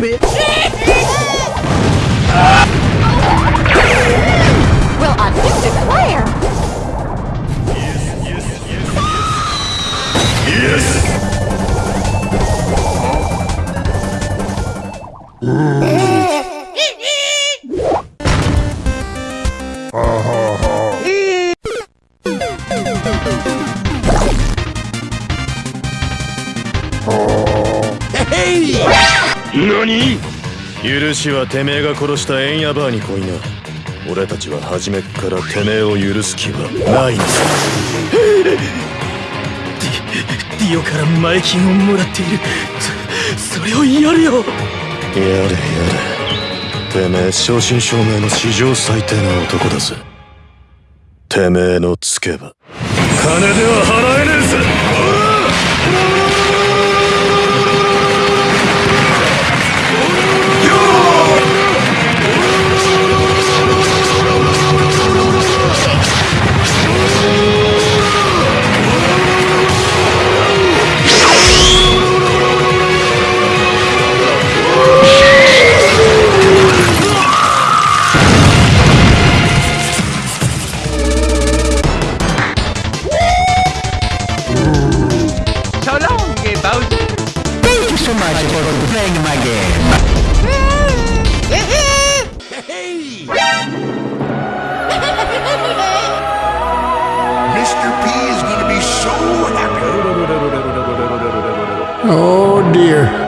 Stupid. 何？許しはてめえが殺したエンヤバーに来いな。俺たちは初めっからてめえを許す気はないんだディオから前金をもらっている。そそれをやるよ。やれやれ。てめえ正真正銘の史上最低な男だぜ。てめえのつけば。金では払えねえぜ Mr. P is going to be so happy. Oh dear.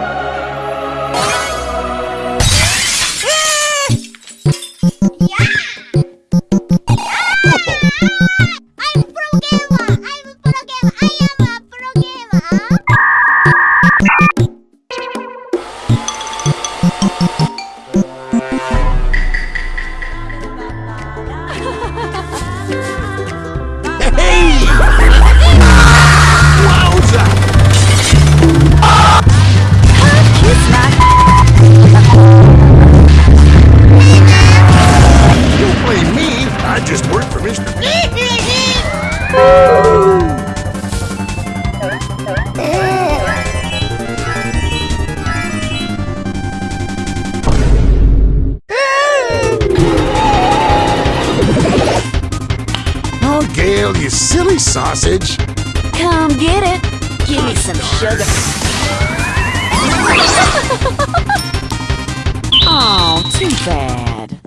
sausage. Come get it. Give me some sugar. oh, too bad.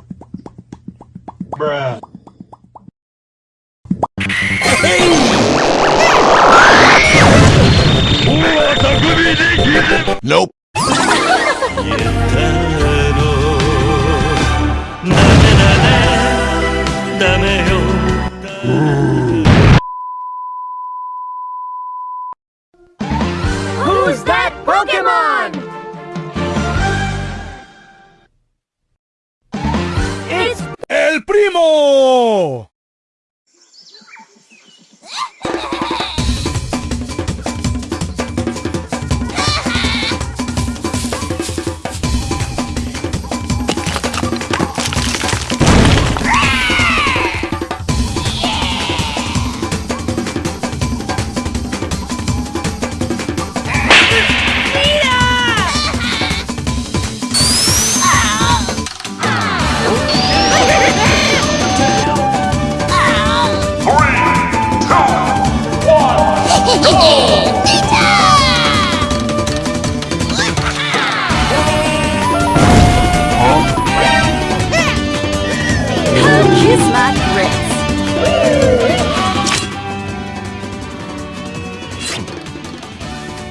Bruh. Nope.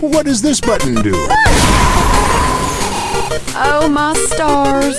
What does this button do? Oh, my stars.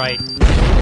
Right.